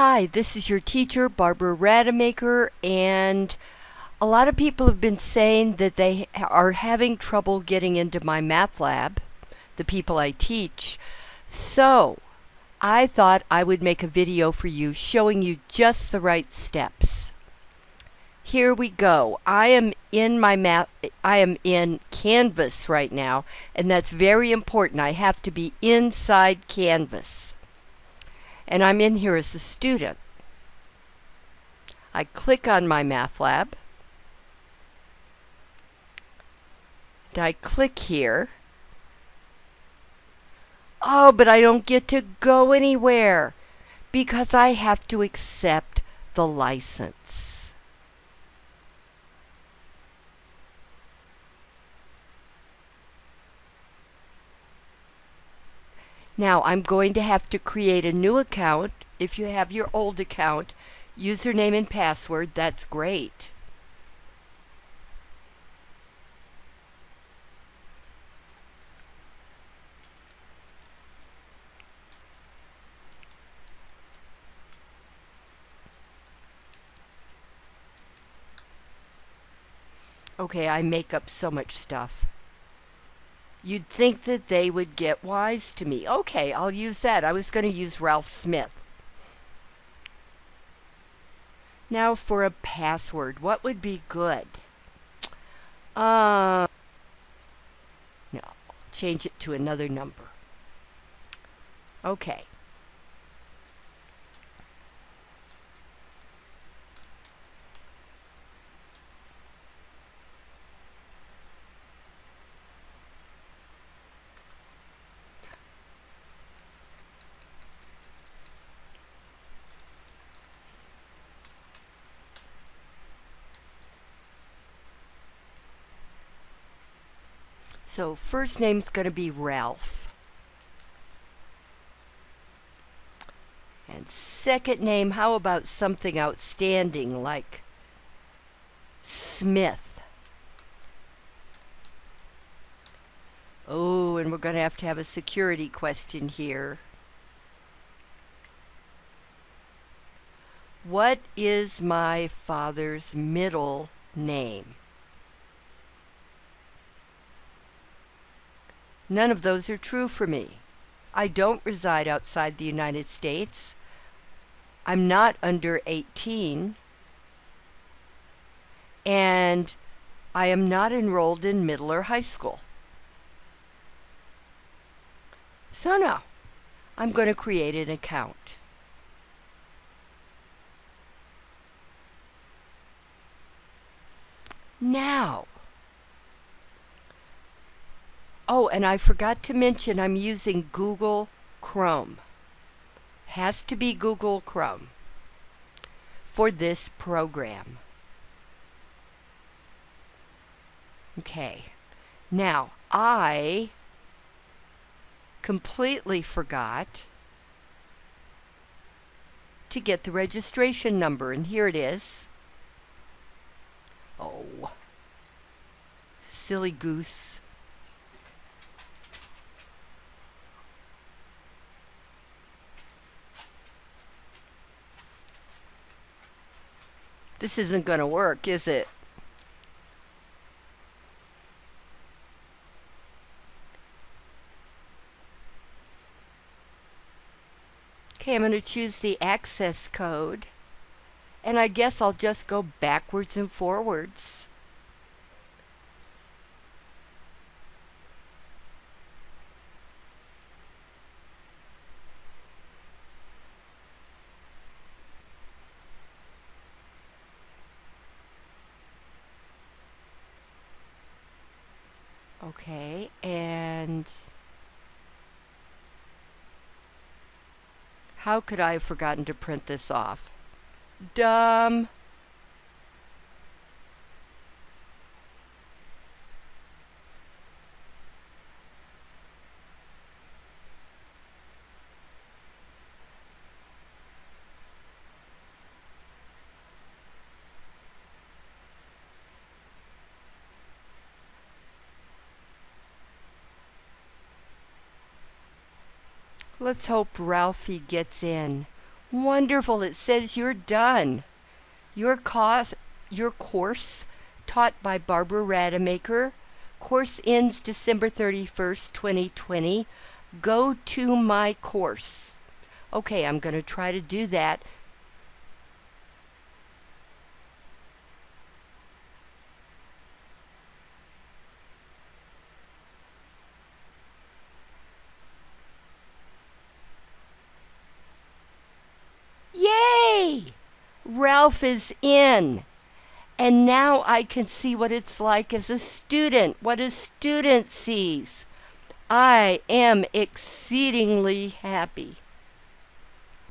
Hi, this is your teacher, Barbara Rademacher, and a lot of people have been saying that they are having trouble getting into my math lab, the people I teach. So, I thought I would make a video for you showing you just the right steps. Here we go. I am in my math I am in Canvas right now, and that's very important. I have to be inside Canvas and I'm in here as a student. I click on my math lab. And I click here. Oh, but I don't get to go anywhere because I have to accept the license. Now I'm going to have to create a new account. If you have your old account, username and password, that's great. Okay, I make up so much stuff. You'd think that they would get wise to me. Okay, I'll use that. I was going to use Ralph Smith. Now for a password. What would be good? Uh, no, change it to another number. Okay. So first name's going to be Ralph. And second name, how about something outstanding like Smith? Oh, and we're going to have to have a security question here. What is my father's middle name? None of those are true for me. I don't reside outside the United States. I'm not under 18. And I am not enrolled in middle or high school. So no, I'm going to create an account. Now, Oh, and I forgot to mention I'm using Google Chrome. Has to be Google Chrome for this program. Okay. Now, I completely forgot to get the registration number, and here it is. Oh, silly goose. This isn't going to work, is it? Okay, I'm going to choose the access code. And I guess I'll just go backwards and forwards. Okay, and how could I have forgotten to print this off? Dumb. Let's hope Ralphie gets in. Wonderful. It says you're done. Your course, your course taught by Barbara Rademacher. Course ends December 31st, 2020. Go to my course. Okay, I'm going to try to do that. Ralph is in. And now I can see what it's like as a student, what a student sees. I am exceedingly happy.